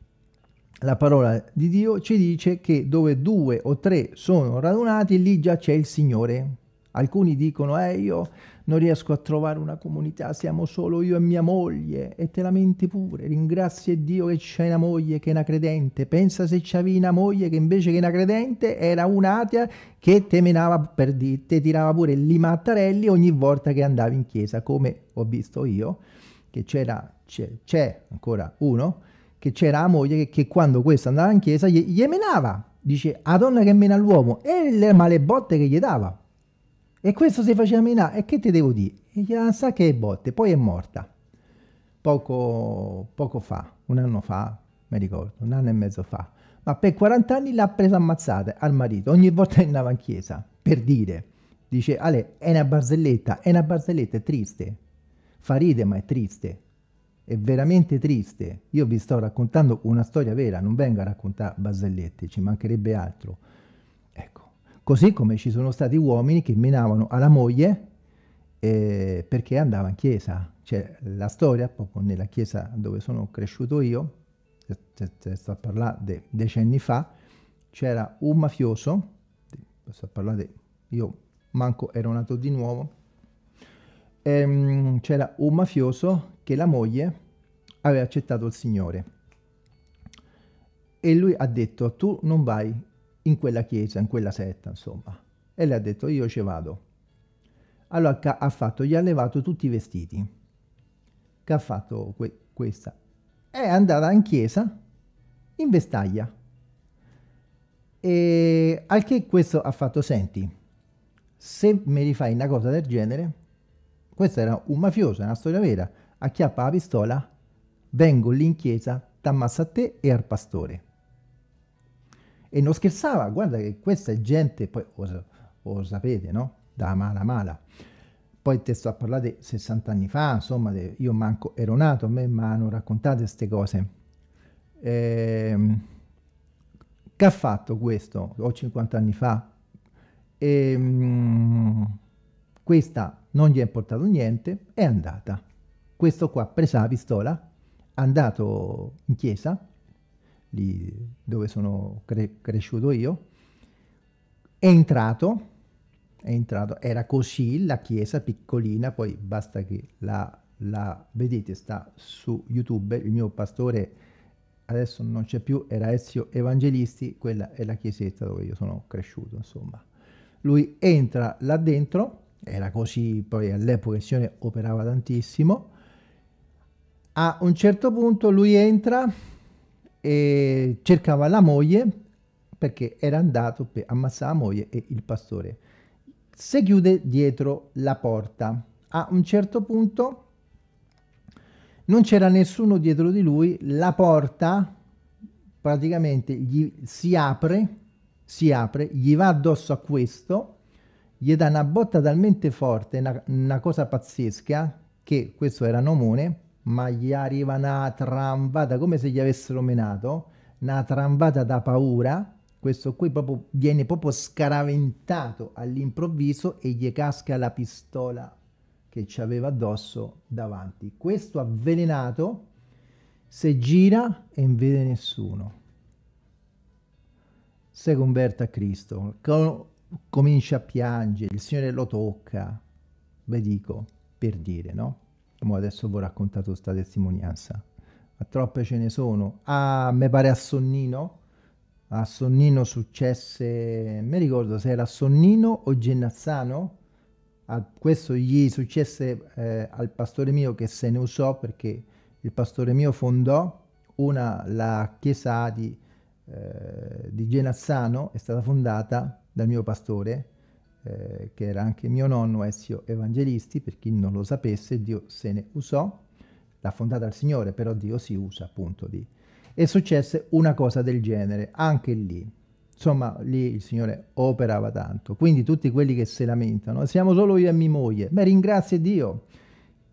A: la parola di Dio ci dice che dove due o tre sono radunati, lì già c'è il Signore. Alcuni dicono, eh, io non riesco a trovare una comunità, siamo solo io e mia moglie, e te lamenti pure, ringrazia Dio che c'è una moglie che è una credente, pensa se c'avevi una moglie che invece che una credente era un'atea che te menava per di, tirava pure i mattarelli ogni volta che andavi in chiesa, come ho visto io, che c'era, c'è ancora uno, che c'era la moglie che, quando questo andava in chiesa gli, gli menava, dice a donna che mena l'uomo e le male botte che gli dava. E questo si faceva menare, e che ti devo dire? E gli sa che botte, poi è morta. Poco, poco fa, un anno fa, mi ricordo, un anno e mezzo fa. Ma per 40 anni l'ha presa ammazzata al marito, ogni volta che andava in chiesa, per dire. Dice, Ale, è una barzelletta, è una barzelletta, è triste. Fa ride, ma è triste è veramente triste. Io vi sto raccontando una storia vera, non vengo a raccontare barzellette, ci mancherebbe altro. Ecco, così come ci sono stati uomini che menavano alla moglie eh, perché andava in chiesa. Cioè, la storia, proprio nella chiesa dove sono cresciuto io, sto a parlare de decenni fa, c'era un mafioso, sto a parlare di, io manco ero nato di nuovo, ehm, c'era un mafioso che la moglie aveva accettato il Signore. E lui ha detto, tu non vai in quella chiesa, in quella setta, insomma. E lei ha detto, io ci vado. Allora che ha fatto? Gli ha levato tutti i vestiti. Che ha fatto que questa? È andata in chiesa in vestaglia. E al che questo ha fatto, senti, se mi rifai una cosa del genere, questo era un mafioso, è una storia vera, acchiappa la pistola, vengo lì in chiesa, t'ammazza a te e al pastore. E non scherzava, guarda che questa è gente, poi lo, lo sapete, no? Da mala mala. Poi te sto a parlare di 60 anni fa, insomma, de, io manco ero nato, a me mi hanno raccontato queste cose. Eh, che ha fatto questo? Ho 50 anni fa. E, mh, questa non gli è importato niente, è andata questo qua presa la pistola, andato in chiesa, lì dove sono cre cresciuto io, è entrato, è entrato, era così la chiesa piccolina, poi basta che la, la vedete, sta su YouTube, il mio pastore adesso non c'è più, era Ezio Evangelisti, quella è la chiesetta dove io sono cresciuto, insomma. Lui entra là dentro, era così, poi all'epoca il Signore operava tantissimo, a un certo punto lui entra e cercava la moglie perché era andato per ammazzare la moglie e il pastore. Si chiude dietro la porta. A un certo punto non c'era nessuno dietro di lui, la porta praticamente gli si apre, si apre, gli va addosso a questo, gli dà una botta talmente forte, una, una cosa pazzesca, che questo era Nomone, ma gli arriva una tramvata, come se gli avessero menato, una tramvata da paura, questo qui proprio viene proprio scaraventato all'improvviso e gli casca la pistola che ci aveva addosso davanti. Questo avvelenato se gira e non vede nessuno. Se converte a Cristo, comincia a piangere, il Signore lo tocca, ve dico, per dire, no? Mo adesso vi ho raccontato questa testimonianza. Ma troppe ce ne sono. Ah, mi pare a Sonnino. A Sonnino successe, mi ricordo se era Sonnino o Gennazzano. A questo gli successe eh, al pastore mio che se ne usò perché il pastore mio fondò una, la chiesa di eh, di Genazzano è stata fondata dal mio pastore, eh, che era anche mio nonno Ezio Evangelisti, per chi non lo sapesse, Dio se ne usò, l'ha fondata il Signore, però Dio si usa appunto di... E successe una cosa del genere, anche lì. Insomma, lì il Signore operava tanto. Quindi tutti quelli che si lamentano, siamo solo io e mia moglie, ma ringrazia Dio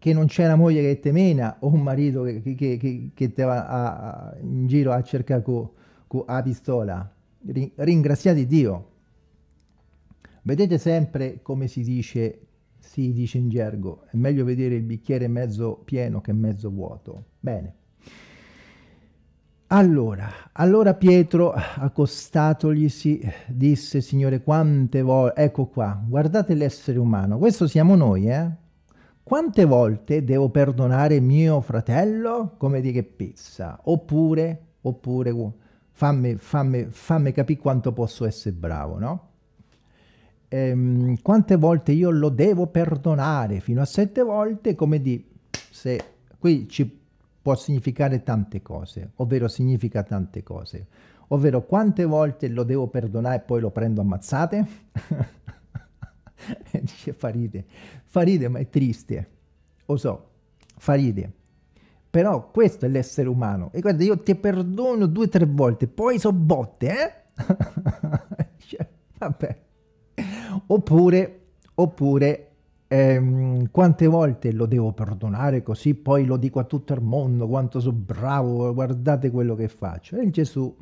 A: che non c'è una moglie che te mena o un marito che, che, che, che te va a, in giro a cercare la pistola. Ringraziate Dio. Vedete sempre come si dice, si dice in gergo, è meglio vedere il bicchiere mezzo pieno che mezzo vuoto. Bene. Allora, allora Pietro, accostatoglisi, disse, Signore, quante volte, ecco qua, guardate l'essere umano, questo siamo noi, eh? Quante volte devo perdonare mio fratello? Come di che pezza? Oppure, oppure, fammi, fammi, fammi capire quanto posso essere bravo, no? Ehm, quante volte io lo devo perdonare? Fino a sette volte, come di, se qui ci può significare tante cose, ovvero significa tante cose, ovvero quante volte lo devo perdonare e poi lo prendo ammazzate? Dice fa ride, fa ride ma è triste, lo so, fa ride. Però questo è l'essere umano. E guarda, io ti perdono due o tre volte, poi so botte, eh? cioè, vabbè. Oppure, oppure ehm, quante volte lo devo perdonare così, poi lo dico a tutto il mondo, quanto sono bravo, guardate quello che faccio. E Gesù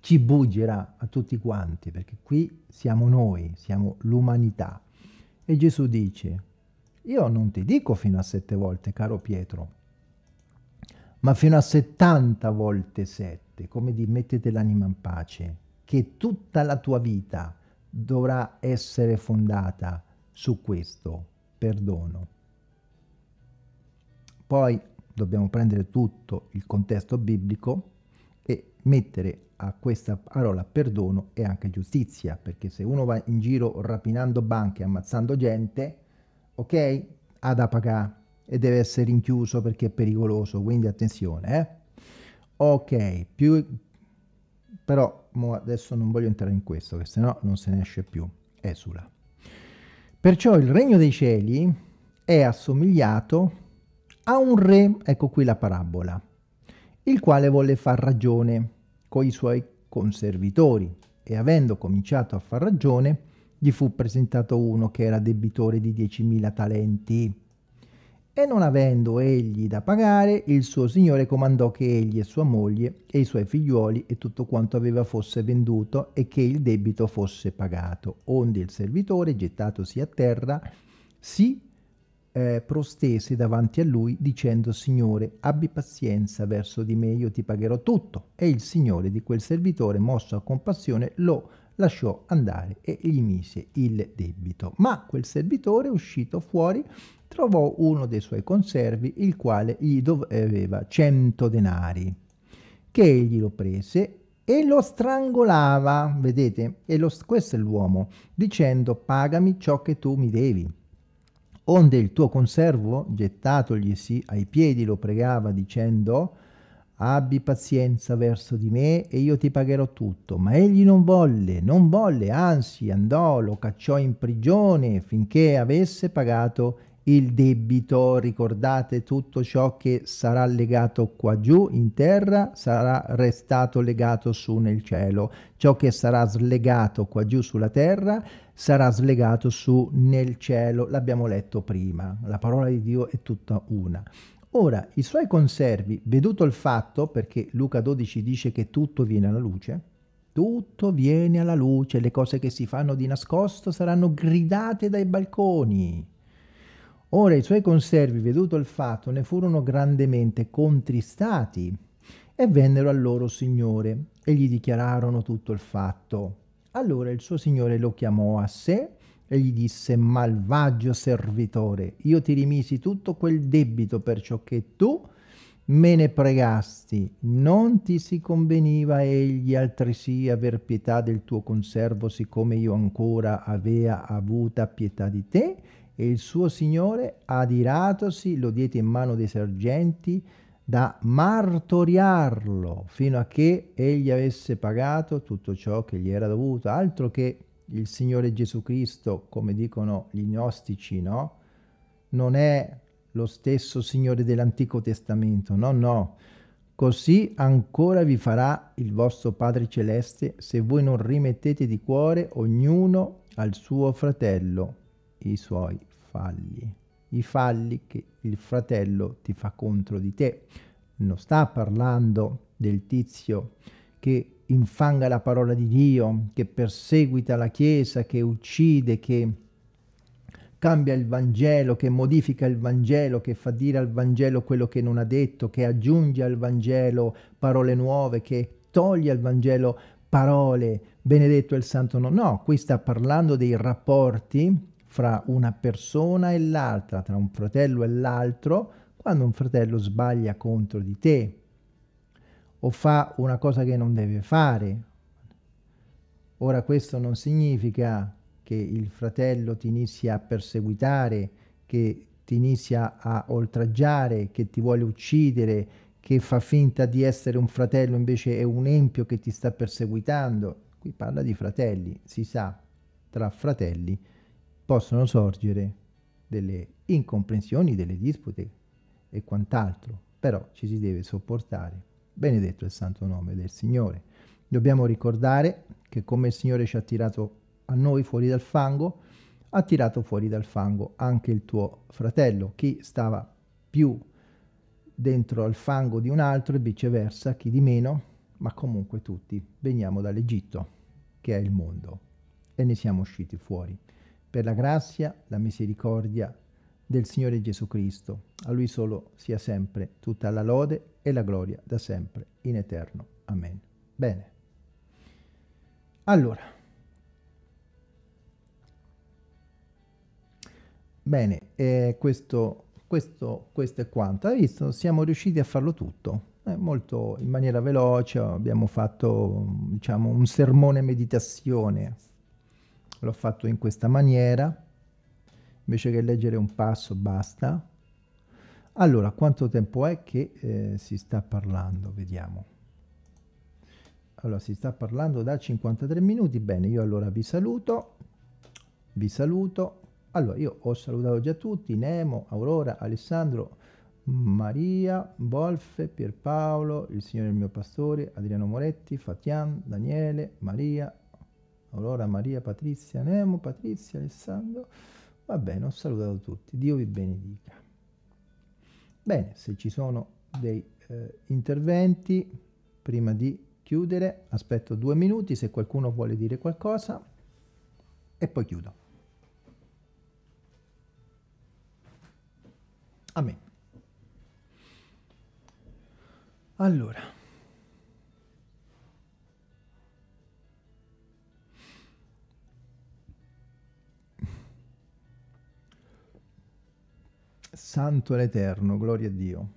A: ci buggerà a tutti quanti, perché qui siamo noi, siamo l'umanità. E Gesù dice, io non ti dico fino a sette volte, caro Pietro, ma fino a settanta volte sette, come di mettete l'anima in pace, che tutta la tua vita dovrà essere fondata su questo perdono. Poi dobbiamo prendere tutto il contesto biblico e mettere a questa parola perdono e anche giustizia, perché se uno va in giro rapinando banche, ammazzando gente, ok, ha da pagare e deve essere rinchiuso perché è pericoloso, quindi attenzione, eh? Ok, più, però adesso non voglio entrare in questo, che sennò non se ne esce più, esula. Perciò il regno dei cieli è assomigliato a un re, ecco qui la parabola, il quale volle far ragione con i suoi conservitori e avendo cominciato a far ragione gli fu presentato uno che era debitore di 10.000 talenti e non avendo egli da pagare il suo signore comandò che egli e sua moglie e i suoi figliuoli e tutto quanto aveva fosse venduto e che il debito fosse pagato onde il servitore gettatosi a terra si eh, prostese davanti a lui dicendo Signore abbi pazienza verso di me io ti pagherò tutto. E il Signore di quel servitore mosso a compassione lo lasciò andare e gli mise il debito. Ma quel servitore uscito fuori trovò uno dei suoi conservi il quale gli doveva cento denari che egli lo prese e lo strangolava vedete e lo, questo è l'uomo dicendo pagami ciò che tu mi devi onde il tuo conservo, gettatoglisi ai piedi, lo pregava dicendo abbi pazienza verso di me e io ti pagherò tutto. Ma egli non volle, non volle, anzi andò, lo cacciò in prigione finché avesse pagato il debito. Ricordate tutto ciò che sarà legato qua giù in terra sarà restato legato su nel cielo. Ciò che sarà slegato qua giù sulla terra sarà slegato su nel cielo, l'abbiamo letto prima, la parola di Dio è tutta una. Ora, i suoi conservi, veduto il fatto, perché Luca 12 dice che tutto viene alla luce, tutto viene alla luce, le cose che si fanno di nascosto saranno gridate dai balconi. Ora i suoi conservi, veduto il fatto, ne furono grandemente contristati e vennero al loro signore e gli dichiararono tutto il fatto. Allora il suo signore lo chiamò a sé e gli disse, malvagio servitore, io ti rimisi tutto quel debito perciò che tu me ne pregasti, non ti si conveniva egli altresì aver pietà del tuo conservo, siccome io ancora avea avuta pietà di te? E il suo signore, adiratosi, lo diede in mano dei sergenti da martoriarlo fino a che egli avesse pagato tutto ciò che gli era dovuto, altro che il Signore Gesù Cristo, come dicono gli gnostici, no? Non è lo stesso Signore dell'Antico Testamento, no, no. Così ancora vi farà il vostro Padre Celeste se voi non rimettete di cuore ognuno al suo fratello i suoi falli, i falli che il fratello ti fa contro di te. Non sta parlando del tizio che infanga la parola di Dio, che perseguita la Chiesa, che uccide, che cambia il Vangelo, che modifica il Vangelo, che fa dire al Vangelo quello che non ha detto, che aggiunge al Vangelo parole nuove, che toglie al Vangelo parole, benedetto il santo nome. No, qui sta parlando dei rapporti fra una persona e l'altra, tra un fratello e l'altro, quando un fratello sbaglia contro di te, o fa una cosa che non deve fare. Ora questo non significa che il fratello ti inizia a perseguitare, che ti inizia a oltraggiare, che ti vuole uccidere, che fa finta di essere un fratello invece è un empio che ti sta perseguitando. Qui parla di fratelli, si sa, tra fratelli possono sorgere delle incomprensioni, delle dispute e quant'altro, però ci si deve sopportare Benedetto il santo nome del Signore. Dobbiamo ricordare che come il Signore ci ha tirato a noi fuori dal fango, ha tirato fuori dal fango anche il tuo fratello, chi stava più dentro al fango di un altro e viceversa, chi di meno, ma comunque tutti veniamo dall'Egitto, che è il mondo, e ne siamo usciti fuori. Per la grazia, la misericordia del Signore Gesù Cristo. A Lui solo sia sempre tutta la lode e la gloria da sempre, in eterno. Amen. Bene. Allora. Bene, eh, questo, questo, questo è quanto. Hai visto? Siamo riusciti a farlo tutto. Eh, molto in maniera veloce, abbiamo fatto diciamo un sermone meditazione. L'ho fatto in questa maniera invece che leggere un passo basta. Allora, quanto tempo è che eh, si sta parlando? Vediamo. Allora, si sta parlando da 53 minuti. Bene, io allora vi saluto. Vi saluto. Allora, io ho salutato già tutti. Nemo, Aurora, Alessandro, Maria, Wolfe, Pierpaolo, il Signore il mio pastore, Adriano Moretti, Fatian, Daniele, Maria, Aurora, Maria, Patrizia, Nemo, Patrizia, Alessandro... Va bene, ho salutato tutti. Dio vi benedica. Bene, se ci sono dei eh, interventi, prima di chiudere, aspetto due minuti se qualcuno vuole dire qualcosa e poi chiudo. Amen. Allora. Santo è l'Eterno, gloria a Dio.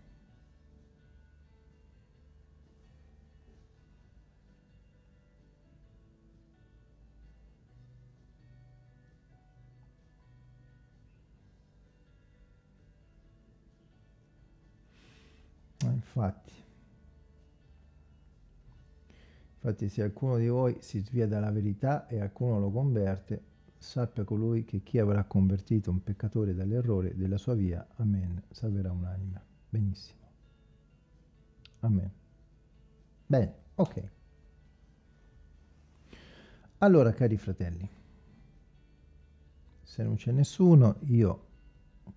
A: infatti, infatti se alcuno di voi si svia dalla verità e alcuno lo converte, sappia colui che chi avrà convertito un peccatore dall'errore della sua via, amen, salverà un'anima. Benissimo. Amen. Bene, ok. Allora, cari fratelli, se non c'è nessuno, io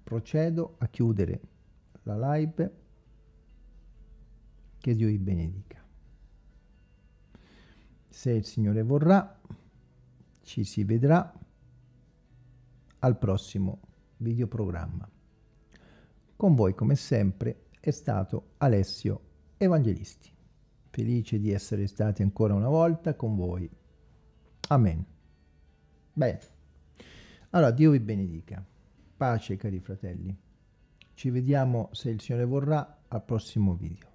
A: procedo a chiudere la live. Che Dio vi benedica. Se il Signore vorrà, ci si vedrà al prossimo videoprogramma. Con voi come sempre è stato Alessio Evangelisti. Felice di essere stati ancora una volta con voi. Amen. Bene. Allora, Dio vi benedica. Pace, cari fratelli. Ci vediamo, se il Signore vorrà, al prossimo video.